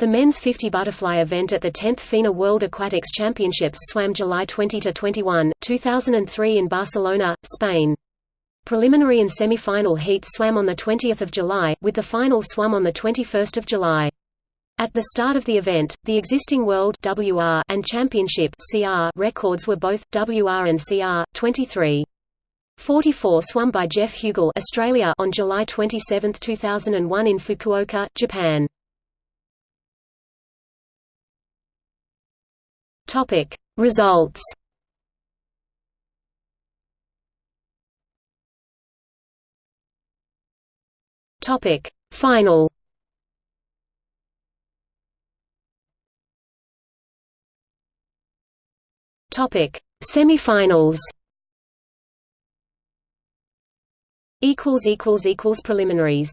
The men's 50 butterfly event at the 10th FINA World Aquatics Championships swam July 20–21, 2003 in Barcelona, Spain. Preliminary and semi-final heats swam on 20 July, with the final swum on 21 July. At the start of the event, the existing World WR and Championship CR records were both WR and CR 23. 44 swum by Geoff Huegill Australia on July 27, 2001 in Fukuoka, Japan. Topic. Results. Topic. Final. Topic. Semifinals. Equals equals equals preliminaries